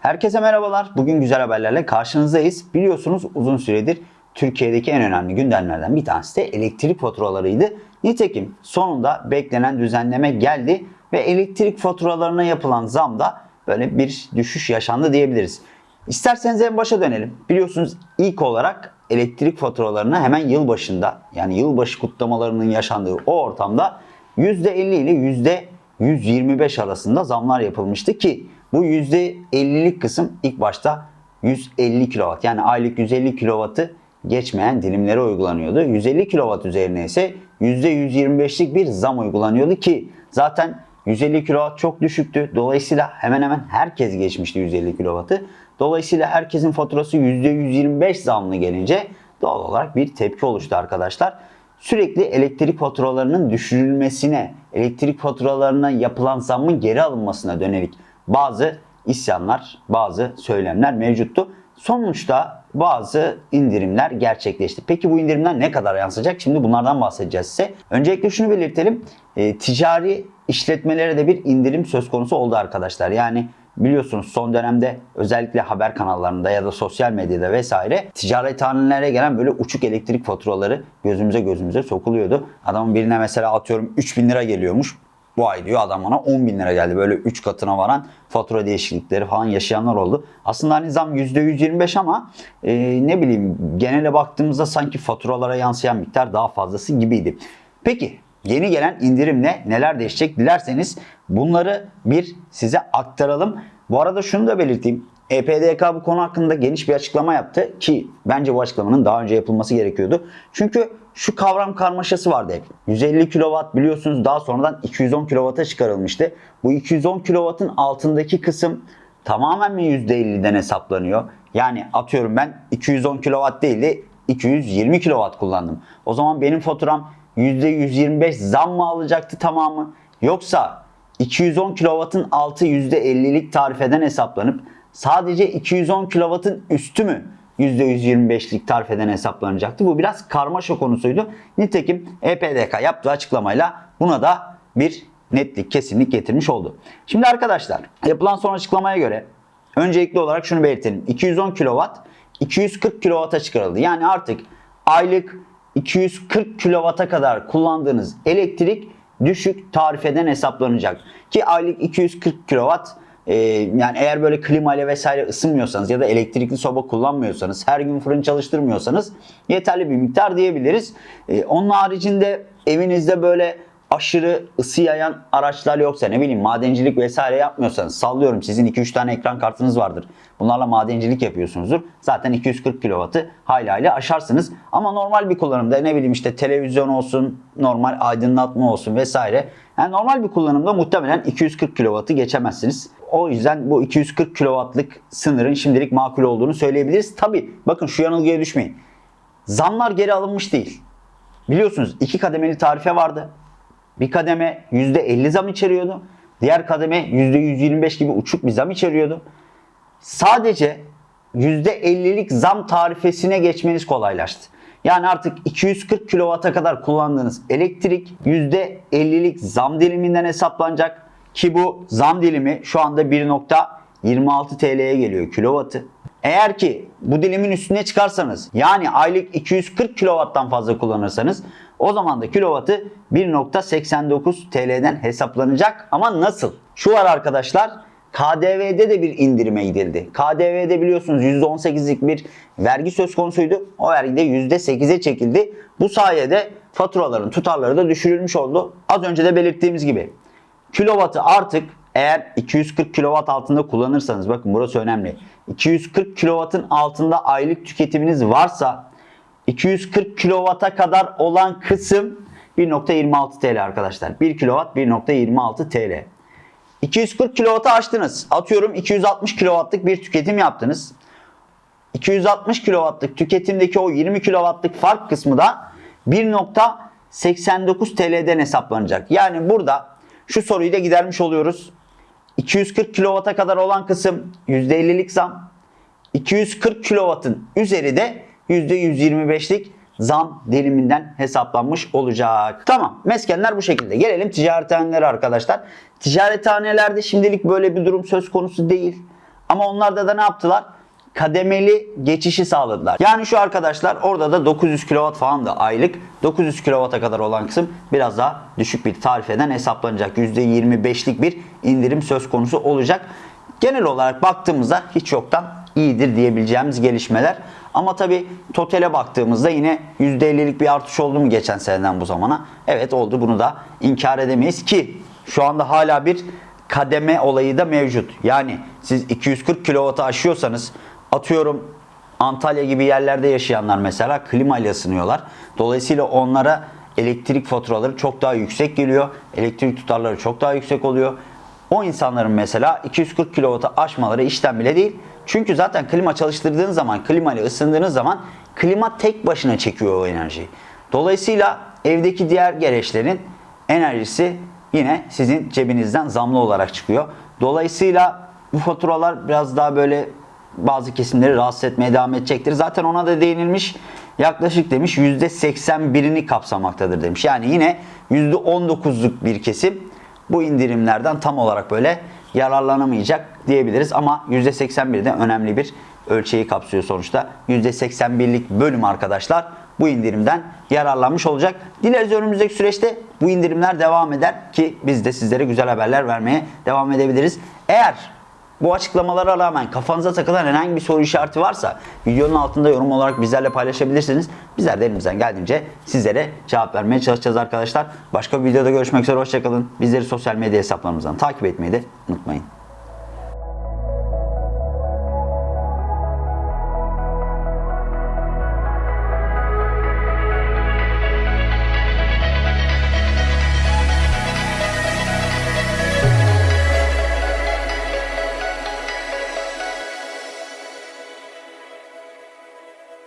Herkese merhabalar. Bugün güzel haberlerle karşınızdayız. Biliyorsunuz uzun süredir Türkiye'deki en önemli gündemlerden bir tanesi de elektrik faturalarıydı. Nitekim sonunda beklenen düzenleme geldi ve elektrik faturalarına yapılan zamda böyle bir düşüş yaşandı diyebiliriz. İsterseniz en başa dönelim. Biliyorsunuz ilk olarak elektrik faturalarına hemen yılbaşında yani yılbaşı kutlamalarının yaşandığı o ortamda %50 ile %125 arasında zamlar yapılmıştı ki bu %50'lik kısım ilk başta 150 kW yani aylık 150 kW'ı geçmeyen dilimlere uygulanıyordu. 150 kW üzerine ise %125'lik bir zam uygulanıyordu ki zaten 150 kW çok düşüktü. Dolayısıyla hemen hemen herkes geçmişti 150 kW'ı. Dolayısıyla herkesin faturası %125 zamlı gelince doğal olarak bir tepki oluştu arkadaşlar. Sürekli elektrik faturalarının düşürülmesine, elektrik faturalarına yapılan zammın geri alınmasına dönelik bazı isyanlar, bazı söylemler mevcuttu. Sonuçta bazı indirimler gerçekleşti. Peki bu indirimler ne kadar yansıyacak? Şimdi bunlardan bahsedeceğiz size. Öncelikle şunu belirtelim. E, ticari işletmelere de bir indirim söz konusu oldu arkadaşlar. Yani biliyorsunuz son dönemde özellikle haber kanallarında ya da sosyal medyada vesaire ticarethanelere gelen böyle uçuk elektrik faturaları gözümüze gözümüze sokuluyordu. Adamın birine mesela atıyorum 3000 lira geliyormuş. Bu ay diyor adam bana 10 bin lira geldi. Böyle 3 katına varan fatura değişiklikleri falan yaşayanlar oldu. Aslında hani zam %125 ama e, ne bileyim genele baktığımızda sanki faturalara yansıyan miktar daha fazlası gibiydi. Peki yeni gelen indirimle neler değişecek dilerseniz bunları bir size aktaralım. Bu arada şunu da belirteyim. EPDK bu konu hakkında geniş bir açıklama yaptı ki bence bu açıklamanın daha önce yapılması gerekiyordu. Çünkü şu kavram karmaşası vardı hep. 150 kW biliyorsunuz daha sonradan 210 kW'a çıkarılmıştı. Bu 210 kW'ın altındaki kısım tamamen mi %50'den hesaplanıyor? Yani atıyorum ben 210 kW değil de 220 kW kullandım. O zaman benim faturam %125 zam mı alacaktı tamamı? Yoksa 210 kW'ın altı %50'lik tarifeden hesaplanıp sadece 210 kW'ın üstü mü %125'lik tarifeden hesaplanacaktı. Bu biraz karmaşa konusuydu. Nitekim EPDK yaptığı açıklamayla buna da bir netlik, kesinlik getirmiş oldu. Şimdi arkadaşlar yapılan son açıklamaya göre öncelikli olarak şunu belirtelim. 210 kW 240 kW'a çıkarıldı. Yani artık aylık 240 kW'a kadar kullandığınız elektrik düşük tarifeden hesaplanacak. Ki aylık 240 kW e, yani eğer böyle klima ile vesaire ısınmıyorsanız ya da elektrikli soba kullanmıyorsanız, her gün fırın çalıştırmıyorsanız yeterli bir miktar diyebiliriz. E, onun haricinde evinizde böyle aşırı ısı yayan araçlar yoksa ne bileyim madencilik vesaire yapmıyorsanız sallıyorum sizin 2-3 tane ekran kartınız vardır. Bunlarla madencilik yapıyorsunuzdur. Zaten 240 kW'ı hayli hayli aşarsınız. Ama normal bir kullanımda ne bileyim işte televizyon olsun, normal aydınlatma olsun vesaire. Yani normal bir kullanımda muhtemelen 240 kW'ı geçemezsiniz. O yüzden bu 240 kW'lık sınırın şimdilik makul olduğunu söyleyebiliriz. Tabi bakın şu yanılgıya düşmeyin. Zamlar geri alınmış değil. Biliyorsunuz iki kademeli tarife vardı. Bir kademe %50 zam içeriyordu. Diğer kademe %125 gibi uçuk bir zam içeriyordu. Sadece %50'lik zam tarifesine geçmeniz kolaylaştı. Yani artık 240 kW'a kadar kullandığınız elektrik %50'lik zam diliminden hesaplanacak. Ki bu zam dilimi şu anda 1.26 TL'ye geliyor kilovatı. Eğer ki bu dilimin üstüne çıkarsanız yani aylık 240 kW'dan fazla kullanırsanız o zaman da kilovatı 1.89 TL'den hesaplanacak. Ama nasıl? Şu var arkadaşlar. KDV'de de bir indirime gidildi. KDV'de biliyorsunuz %18'lik bir vergi söz konusuydu. O vergi de %8'e çekildi. Bu sayede faturaların tutarları da düşürülmüş oldu. Az önce de belirttiğimiz gibi kilovatı artık eğer 240 kW altında kullanırsanız bakın burası önemli. 240 kW'ın altında aylık tüketiminiz varsa 240 kW'a kadar olan kısım 1.26 TL arkadaşlar. 1 kW 1.26 TL. 240 kW'ı açtınız. Atıyorum 260 kW'lık bir tüketim yaptınız. 260 kW'lık tüketimdeki o 20 kW'lık fark kısmı da 1.89 TL'den hesaplanacak. Yani burada şu soruyu da gidermiş oluyoruz. 240 kW'a kadar olan kısım %50'lik zam. 240 kW'ın üzeri de %125'lik zam diliminden hesaplanmış olacak. Tamam meskenler bu şekilde. Gelelim ticarethanelere arkadaşlar. Ticarethanelerde şimdilik böyle bir durum söz konusu değil. Ama onlarda da ne yaptılar? kademeli geçişi sağladılar. Yani şu arkadaşlar orada da 900 kW falan da aylık 900 kW'a kadar olan kısım biraz daha düşük bir tarifeden hesaplanacak. %25'lik bir indirim söz konusu olacak. Genel olarak baktığımızda hiç yoktan iyidir diyebileceğimiz gelişmeler. Ama tabi totale baktığımızda yine %50'lik bir artış oldu mu geçen seneden bu zamana? Evet oldu bunu da inkar edemeyiz ki şu anda hala bir kademe olayı da mevcut. Yani siz 240 kW'ı aşıyorsanız atıyorum Antalya gibi yerlerde yaşayanlar mesela klimayla ısınıyorlar. Dolayısıyla onlara elektrik faturaları çok daha yüksek geliyor. Elektrik tutarları çok daha yüksek oluyor. O insanların mesela 240 kW'ı aşmaları işten bile değil. Çünkü zaten klima çalıştırdığın zaman, klima ile ısındığınız zaman klima tek başına çekiyor o enerjiyi. Dolayısıyla evdeki diğer gereçlerin enerjisi yine sizin cebinizden zamlı olarak çıkıyor. Dolayısıyla bu faturalar biraz daha böyle bazı kesimleri rahatsız etmeye devam edecektir. Zaten ona da değinilmiş. Yaklaşık demiş %81'ini kapsamaktadır demiş. Yani yine %19'luk bir kesim bu indirimlerden tam olarak böyle yararlanamayacak diyebiliriz. Ama %81 de önemli bir ölçeği kapsıyor sonuçta. %81'lik bölüm arkadaşlar bu indirimden yararlanmış olacak. Dileriz önümüzdeki süreçte bu indirimler devam eder ki biz de sizlere güzel haberler vermeye devam edebiliriz. Eğer bu açıklamalara rağmen kafanıza takılan herhangi bir soru işareti varsa videonun altında yorum olarak bizlerle paylaşabilirsiniz. Bizler de elimizden geldiğince sizlere cevap vermeye çalışacağız arkadaşlar. Başka bir videoda görüşmek üzere hoşçakalın. Bizleri sosyal medya hesaplarımızdan takip etmeyi de unutmayın.